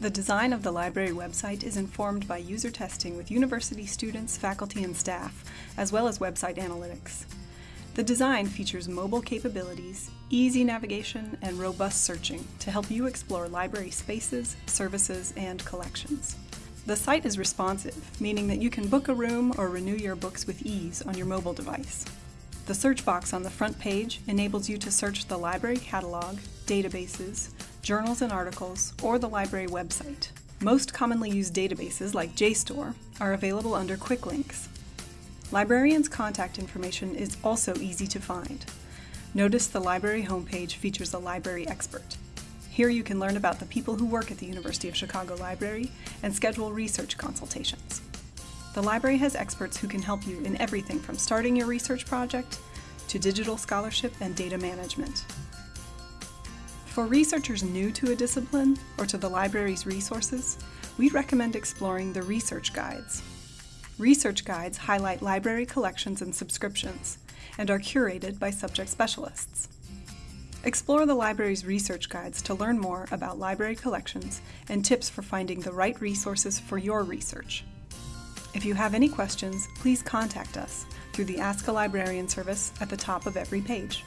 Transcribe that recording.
The design of the library website is informed by user testing with university students, faculty, and staff, as well as website analytics. The design features mobile capabilities, easy navigation, and robust searching to help you explore library spaces, services, and collections. The site is responsive, meaning that you can book a room or renew your books with ease on your mobile device. The search box on the front page enables you to search the library catalog, databases, journals and articles, or the library website. Most commonly used databases, like JSTOR, are available under quick links. Librarians' contact information is also easy to find. Notice the library homepage features a library expert. Here you can learn about the people who work at the University of Chicago Library and schedule research consultations. The library has experts who can help you in everything from starting your research project to digital scholarship and data management. For researchers new to a discipline or to the library's resources, we recommend exploring the research guides. Research guides highlight library collections and subscriptions and are curated by subject specialists. Explore the library's research guides to learn more about library collections and tips for finding the right resources for your research. If you have any questions, please contact us through the Ask a Librarian service at the top of every page.